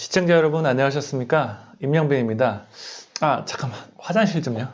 시청자 여러분 안녕하셨습니까? 임영빈입니다. 아 잠깐만 화장실 좀요.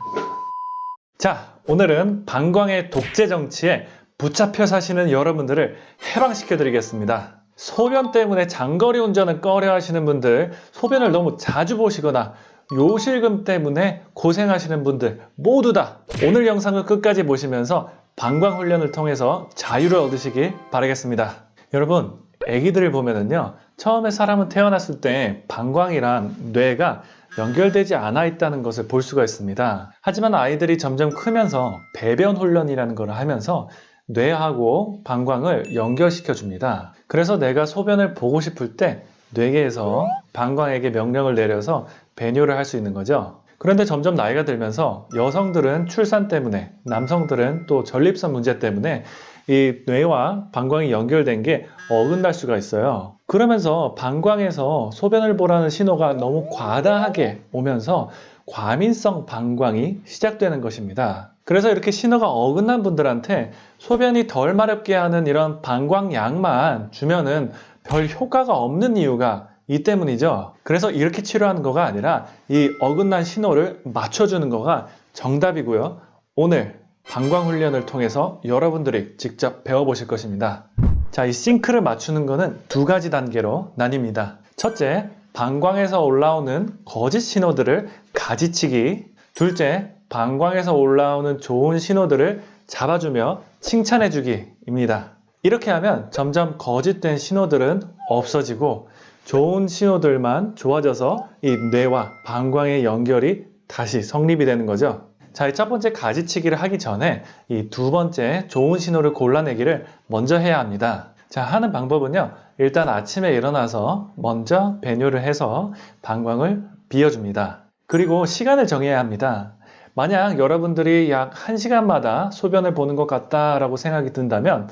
자 오늘은 방광의 독재 정치에 붙잡혀 사시는 여러분들을 해방시켜 드리겠습니다. 소변 때문에 장거리 운전을 꺼려 하시는 분들, 소변을 너무 자주 보시거나 요실금 때문에 고생하시는 분들 모두 다 오늘 영상을 끝까지 보시면서 방광 훈련을 통해서 자유를 얻으시길 바라겠습니다. 여러분, 아기들을 보면은요, 처음에 사람은 태어났을 때 방광이랑 뇌가 연결되지 않아 있다는 것을 볼 수가 있습니다. 하지만 아이들이 점점 크면서 배변 훈련이라는 걸 하면서 뇌하고 방광을 연결시켜 줍니다. 그래서 내가 소변을 보고 싶을 때 뇌에서 방광에게 명령을 내려서 배뇨를 할 수 있는 거죠. 그런데 점점 나이가 들면서 여성들은 출산 때문에, 남성들은 또 전립선 문제 때문에 이 뇌와 방광이 연결된 게 어긋날 수가 있어요. 그러면서 방광에서 소변을 보라는 신호가 너무 과다하게 오면서 과민성 방광이 시작되는 것입니다. 그래서 이렇게 신호가 어긋난 분들한테 소변이 덜 마렵게 하는 이런 방광약만 주면은 별 효과가 없는 이유가 이 때문이죠. 그래서 이렇게 치료하는 거가 아니라 이 어긋난 신호를 맞춰주는 거가 정답이고요. 오늘 방광 훈련을 통해서 여러분들이 직접 배워보실 것입니다. 자, 이 싱크를 맞추는 거는 두 가지 단계로 나뉩니다. 첫째, 방광에서 올라오는 거짓 신호들을 가지치기. 둘째, 방광에서 올라오는 좋은 신호들을 잡아주며 칭찬해주기입니다. 이렇게 하면 점점 거짓된 신호들은 없어지고 좋은 신호들만 좋아져서 이 뇌와 방광의 연결이 다시 성립이 되는 거죠. 자, 이 첫 번째 가지치기를 하기 전에 이 두 번째 좋은 신호를 골라내기를 먼저 해야 합니다. 자, 하는 방법은요. 일단 아침에 일어나서 먼저 배뇨를 해서 방광을 비워줍니다. 그리고 시간을 정해야 합니다. 만약 여러분들이 약 1시간마다 소변을 보는 것 같다라고 생각이 든다면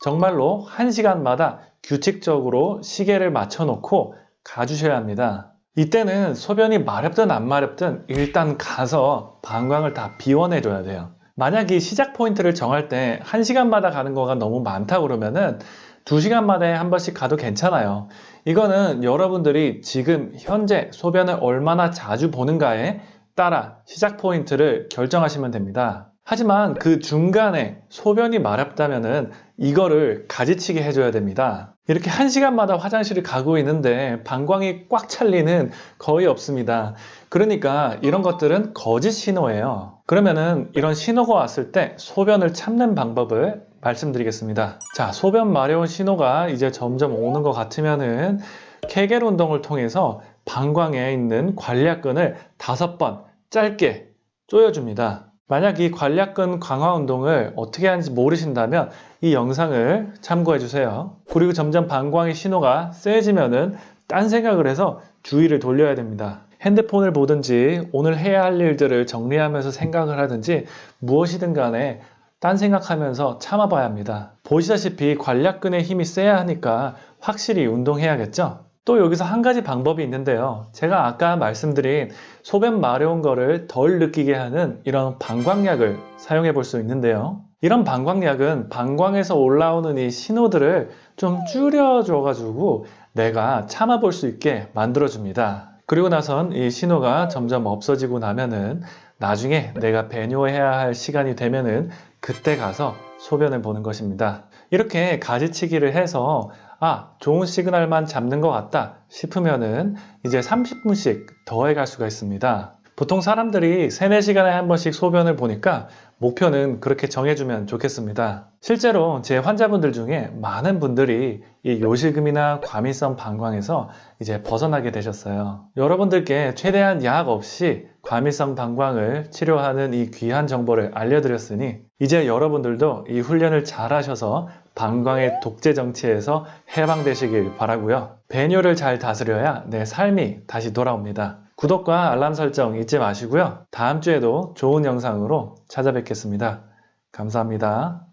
정말로 1시간마다 규칙적으로 시계를 맞춰놓고 가주셔야 합니다. 이때는 소변이 마렵든 안 마렵든 일단 가서 방광을 다 비워내줘야 돼요. 만약 이 시작 포인트를 정할 때 1시간마다 가는 거가 너무 많다 그러면은 2시간마다에 한 번씩 가도 괜찮아요. 이거는 여러분들이 지금 현재 소변을 얼마나 자주 보는가에 따라 시작 포인트를 결정하시면 됩니다. 하지만 그 중간에 소변이 마렵다면은 이거를 가지치기 해줘야 됩니다. 이렇게 한 시간마다 화장실을 가고 있는데 방광이 꽉 찰 리는 거의 없습니다. 그러니까 이런 것들은 거짓 신호예요. 그러면은 이런 신호가 왔을 때 소변을 참는 방법을 말씀드리겠습니다. 자, 소변 마려운 신호가 이제 점점 오는 것 같으면은 케겔 운동을 통해서 방광에 있는 관략근을 다섯 번 짧게 조여줍니다. 만약 이 관략근 강화 운동을 어떻게 하는지 모르신다면 이 영상을 참고해 주세요. 그리고 점점 방광의 신호가 세지면은 딴 생각을 해서 주의를 돌려야 됩니다. 핸드폰을 보든지 오늘 해야 할 일들을 정리하면서 생각을 하든지 무엇이든 간에 딴 생각하면서 참아봐야 합니다. 보시다시피 관략근의 힘이 세야 하니까 확실히 운동해야겠죠? 또 여기서 한 가지 방법이 있는데요. 제가 아까 말씀드린 소변 마려운 거를 덜 느끼게 하는 이런 방광약을 사용해 볼 수 있는데요. 이런 방광약은 방광에서 올라오는 이 신호들을 좀 줄여줘 가지고 내가 참아 볼 수 있게 만들어 줍니다. 그리고 나선 이 신호가 점점 없어지고 나면은 나중에 내가 배뇨해야 할 시간이 되면은 그때 가서 소변을 보는 것입니다. 이렇게 가지치기를 해서 아, 좋은 시그널만 잡는 것 같다 싶으면은 이제 30분씩 더해 갈 수가 있습니다. 보통 사람들이 3, 4시간에 한 번씩 소변을 보니까 목표는 그렇게 정해주면 좋겠습니다. 실제로 제 환자분들 중에 많은 분들이 이 요실금이나 과민성 방광에서 이제 벗어나게 되셨어요. 여러분들께 최대한 약 없이 과민성 방광을 치료하는 이 귀한 정보를 알려드렸으니 이제 여러분들도 이 훈련을 잘 하셔서 방광의 독재 정치에서 해방되시길 바라고요. 배뇨를 잘 다스려야 내 삶이 다시 돌아옵니다. 구독과 알람 설정 잊지 마시고요. 다음 주에도 좋은 영상으로 찾아뵙겠습니다. 감사합니다.